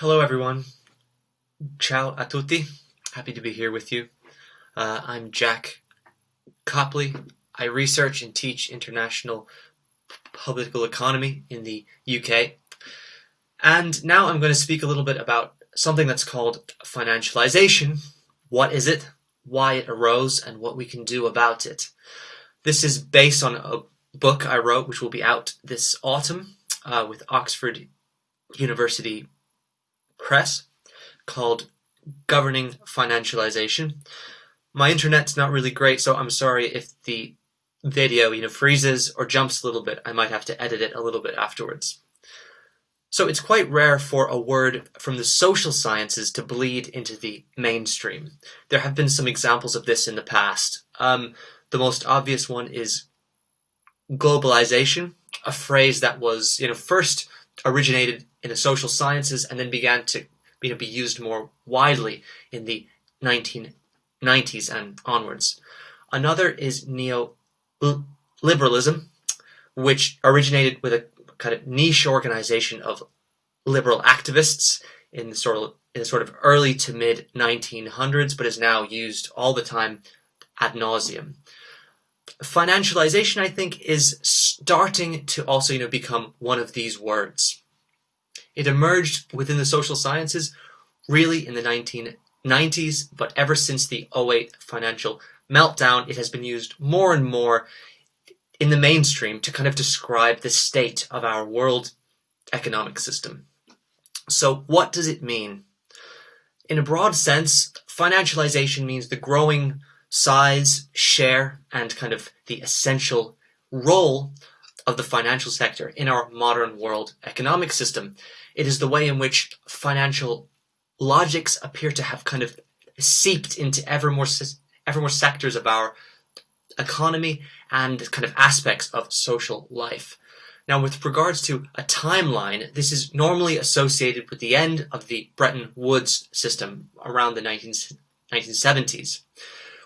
Hello, everyone. Ciao a tutti. Happy to be here with you. Uh, I'm Jack Copley. I research and teach international political economy in the UK. And now I'm going to speak a little bit about something that's called financialization. What is it? Why it arose and what we can do about it. This is based on a book I wrote, which will be out this autumn uh, with Oxford University Press called Governing Financialization. My internet's not really great, so I'm sorry if the video you know freezes or jumps a little bit. I might have to edit it a little bit afterwards. So it's quite rare for a word from the social sciences to bleed into the mainstream. There have been some examples of this in the past. Um, the most obvious one is globalization, a phrase that was you know first originated in the social sciences and then began to you know, be used more widely in the 1990s and onwards. Another is neoliberalism, which originated with a kind of niche organization of liberal activists in the sort of the sort of early to mid 1900s, but is now used all the time ad nauseum. Financialization, I think, is starting to also, you know, become one of these words. It emerged within the social sciences really in the 1990s, but ever since the 08 financial meltdown, it has been used more and more in the mainstream to kind of describe the state of our world economic system. So what does it mean? In a broad sense, financialization means the growing size, share, and kind of the essential role of the financial sector in our modern world economic system. It is the way in which financial logics appear to have kind of seeped into ever more, ever more sectors of our economy and kind of aspects of social life. Now, with regards to a timeline, this is normally associated with the end of the Bretton Woods system around the 19, 1970s.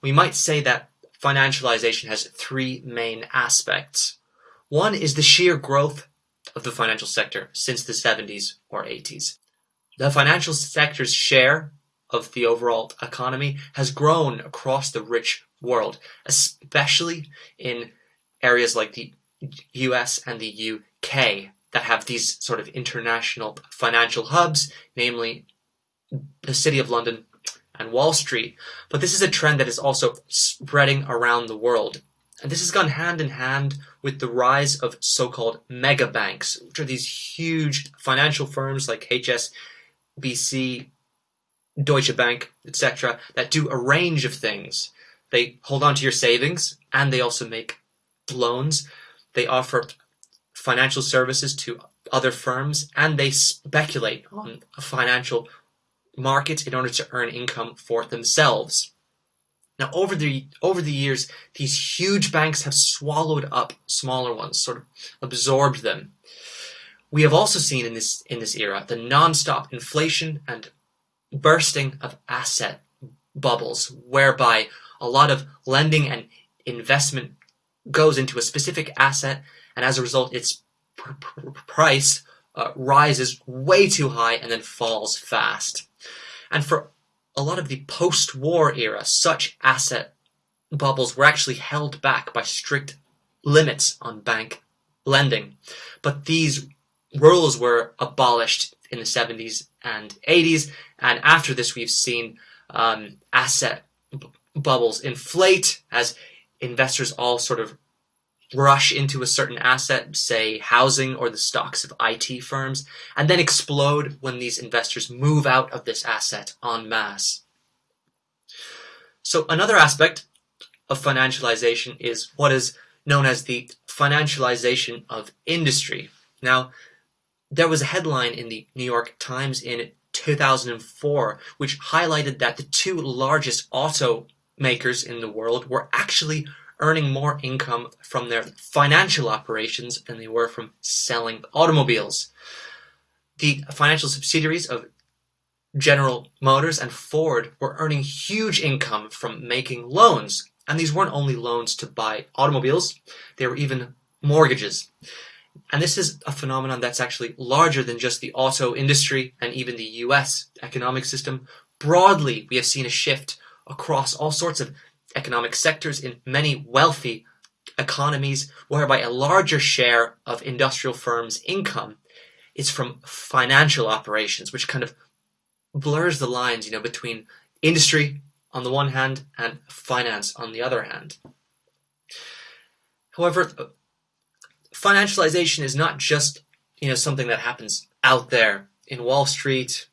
We might say that financialization has three main aspects. One is the sheer growth of the financial sector since the 70s or 80s. The financial sector's share of the overall economy has grown across the rich world, especially in areas like the US and the UK that have these sort of international financial hubs, namely the City of London and Wall Street. But this is a trend that is also spreading around the world. And this has gone hand in hand with the rise of so-called mega banks, which are these huge financial firms like HSBC, Deutsche Bank, etc., that do a range of things. They hold on to your savings and they also make loans. They offer financial services to other firms and they speculate on a financial market in order to earn income for themselves. Now, over the over the years, these huge banks have swallowed up smaller ones, sort of absorbed them. We have also seen in this in this era the non-stop inflation and bursting of asset bubbles, whereby a lot of lending and investment goes into a specific asset, and as a result, its pr pr price uh, rises way too high and then falls fast. And for a lot of the post-war era, such asset bubbles were actually held back by strict limits on bank lending. But these rules were abolished in the 70s and 80s, and after this we've seen um, asset bubbles inflate as investors all sort of rush into a certain asset, say housing or the stocks of IT firms, and then explode when these investors move out of this asset en masse. So another aspect of financialization is what is known as the financialization of industry. Now, there was a headline in the New York Times in 2004 which highlighted that the two largest automakers in the world were actually earning more income from their financial operations than they were from selling automobiles. The financial subsidiaries of General Motors and Ford were earning huge income from making loans. And these weren't only loans to buy automobiles, they were even mortgages. And this is a phenomenon that's actually larger than just the auto industry and even the US economic system. Broadly, we have seen a shift across all sorts of economic sectors in many wealthy economies whereby a larger share of industrial firms' income is from financial operations, which kind of blurs the lines, you know, between industry on the one hand and finance on the other hand. However, financialization is not just, you know, something that happens out there in Wall Street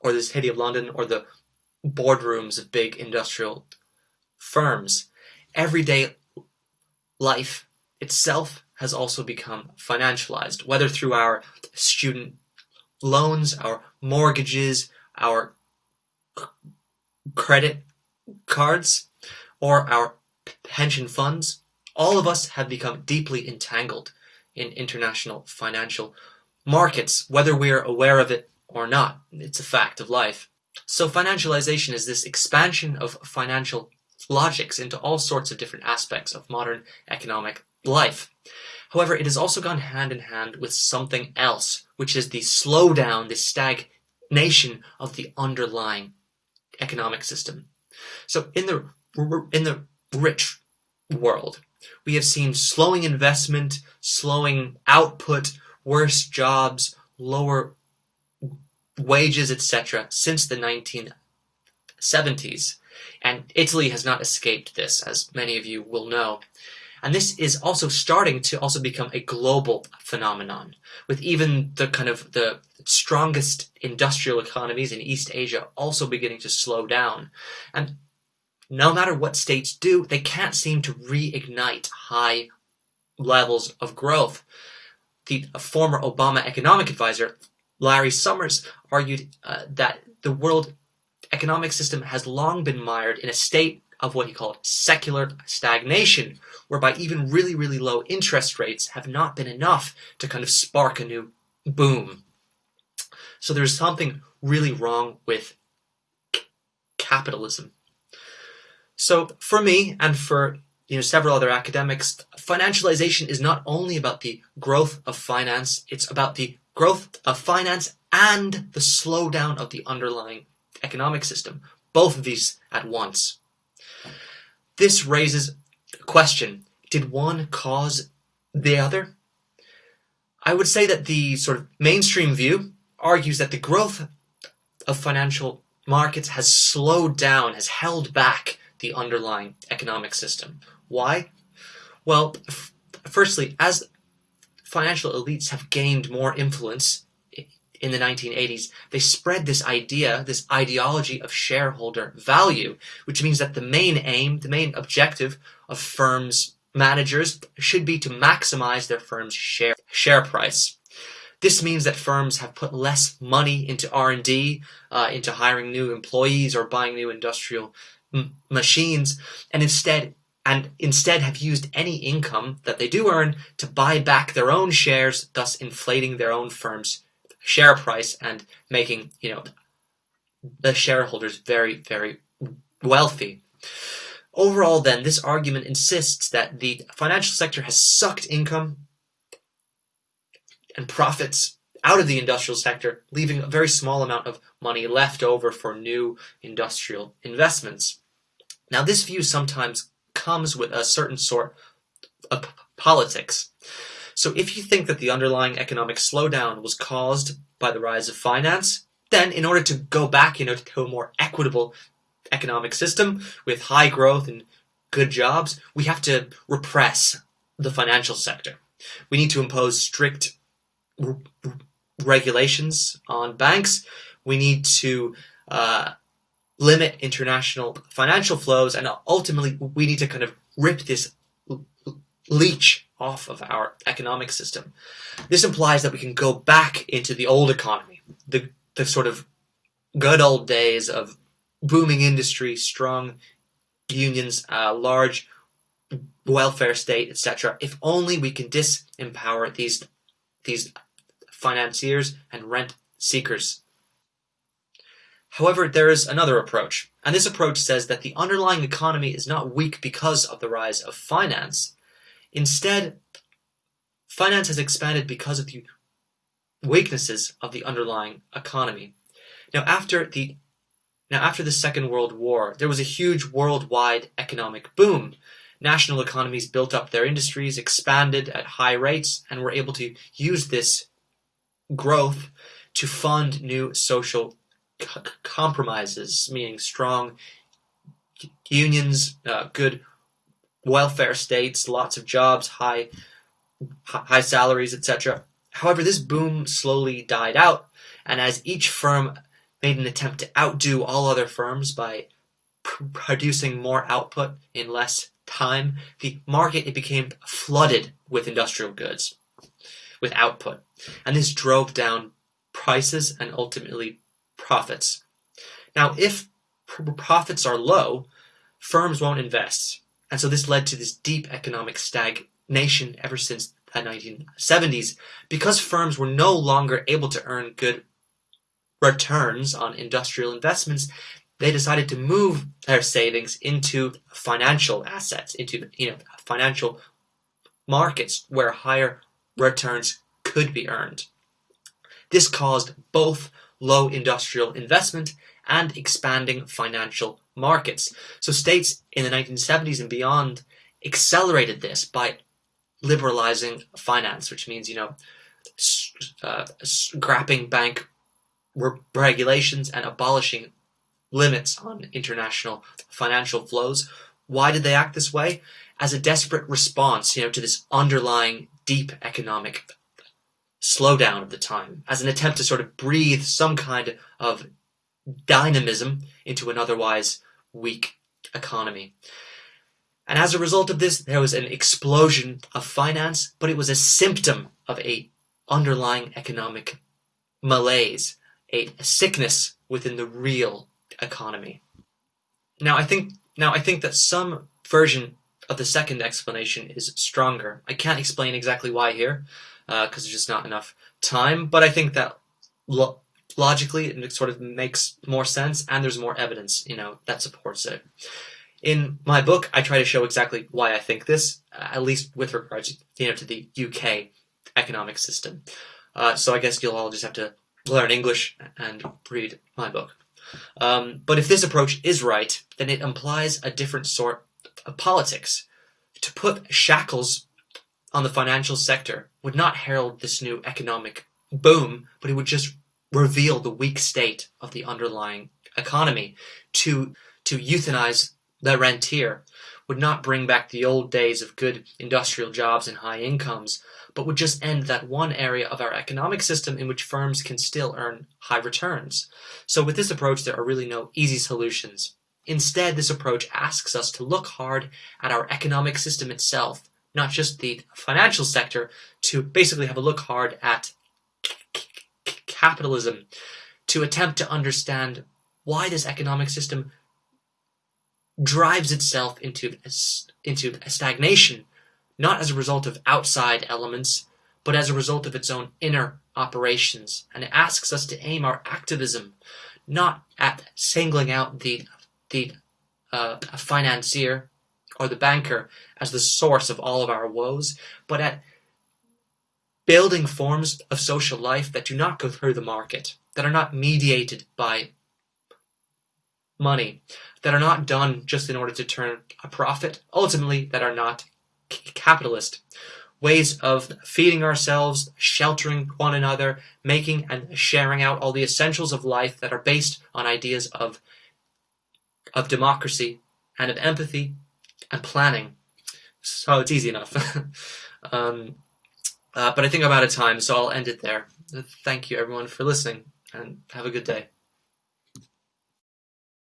or the city of London or the boardrooms of big industrial firms. Everyday life itself has also become financialized, whether through our student loans, our mortgages, our credit cards, or our pension funds. All of us have become deeply entangled in international financial markets, whether we're aware of it or not. It's a fact of life. So financialization is this expansion of financial logics into all sorts of different aspects of modern economic life. However, it has also gone hand in hand with something else, which is the slowdown, the stagnation of the underlying economic system. So in the in the rich world, we have seen slowing investment, slowing output, worse jobs, lower wages, etc. since the 1970s. And Italy has not escaped this, as many of you will know. And this is also starting to also become a global phenomenon, with even the kind of the strongest industrial economies in East Asia also beginning to slow down. And no matter what states do, they can't seem to reignite high levels of growth. The former Obama economic advisor, Larry Summers, argued uh, that the world economic system has long been mired in a state of what he called secular stagnation, whereby even really, really low interest rates have not been enough to kind of spark a new boom. So there's something really wrong with capitalism. So for me and for you know several other academics, financialization is not only about the growth of finance, it's about the growth of finance and the slowdown of the underlying economic system, both of these at once. This raises a question, did one cause the other? I would say that the sort of mainstream view argues that the growth of financial markets has slowed down, has held back the underlying economic system. Why? Well, firstly, as financial elites have gained more influence in the 1980s, they spread this idea, this ideology of shareholder value, which means that the main aim, the main objective of firms' managers should be to maximize their firm's share, share price. This means that firms have put less money into R&D, uh, into hiring new employees or buying new industrial machines, and instead and instead have used any income that they do earn to buy back their own shares, thus inflating their own firm's share price and making, you know, the shareholders very, very wealthy. Overall, then, this argument insists that the financial sector has sucked income and profits out of the industrial sector, leaving a very small amount of money left over for new industrial investments. Now, this view sometimes comes with a certain sort of politics. So if you think that the underlying economic slowdown was caused by the rise of finance, then in order to go back you know, to a more equitable economic system with high growth and good jobs, we have to repress the financial sector. We need to impose strict regulations on banks. We need to uh, limit international financial flows, and ultimately we need to kind of rip this leech off of our economic system. This implies that we can go back into the old economy, the, the sort of good old days of booming industry, strong unions, uh, large welfare state, etc. If only we can disempower these these financiers and rent seekers. However, there is another approach, and this approach says that the underlying economy is not weak because of the rise of finance, Instead, finance has expanded because of the weaknesses of the underlying economy. Now, after the now after the Second World War, there was a huge worldwide economic boom. National economies built up their industries, expanded at high rates, and were able to use this growth to fund new social compromises, meaning strong unions, uh, good welfare states, lots of jobs, high high salaries, etc. However, this boom slowly died out, and as each firm made an attempt to outdo all other firms by pr producing more output in less time, the market it became flooded with industrial goods, with output, and this drove down prices and ultimately profits. Now, if profits are low, firms won't invest, and so this led to this deep economic stagnation ever since the 1970s because firms were no longer able to earn good returns on industrial investments. They decided to move their savings into financial assets into you know financial markets where higher returns could be earned. This caused both low industrial investment and expanding financial markets so states in the 1970s and beyond accelerated this by liberalizing finance, which means, you know, uh, scrapping bank regulations and abolishing limits on international financial flows. Why did they act this way? As a desperate response, you know, to this underlying deep economic slowdown of the time, as an attempt to sort of breathe some kind of dynamism into an otherwise weak economy. And as a result of this, there was an explosion of finance, but it was a symptom of a underlying economic malaise, a, a sickness within the real economy. Now I think now I think that some version of the second explanation is stronger. I can't explain exactly why here, because uh, there's just not enough time. But I think that logically it sort of makes more sense, and there's more evidence, you know, that supports it. In my book, I try to show exactly why I think this, uh, at least with regards, you know, to the UK economic system. Uh, so I guess you'll all just have to learn English and read my book. Um, but if this approach is right, then it implies a different sort of politics. To put shackles on the financial sector would not herald this new economic boom, but it would just reveal the weak state of the underlying economy. To to euthanize the rentier would not bring back the old days of good industrial jobs and high incomes, but would just end that one area of our economic system in which firms can still earn high returns. So with this approach, there are really no easy solutions. Instead, this approach asks us to look hard at our economic system itself, not just the financial sector, to basically have a look hard at capitalism, to attempt to understand why this economic system drives itself into into a stagnation, not as a result of outside elements, but as a result of its own inner operations. And it asks us to aim our activism not at singling out the the uh, financier or the banker as the source of all of our woes, but at building forms of social life that do not go through the market, that are not mediated by money, that are not done just in order to turn a profit, ultimately that are not capitalist. Ways of feeding ourselves, sheltering one another, making and sharing out all the essentials of life that are based on ideas of, of democracy and of empathy and planning. So it's easy enough. um, uh, but I think I'm out of time, so I'll end it there. Thank you everyone for listening, and have a good day.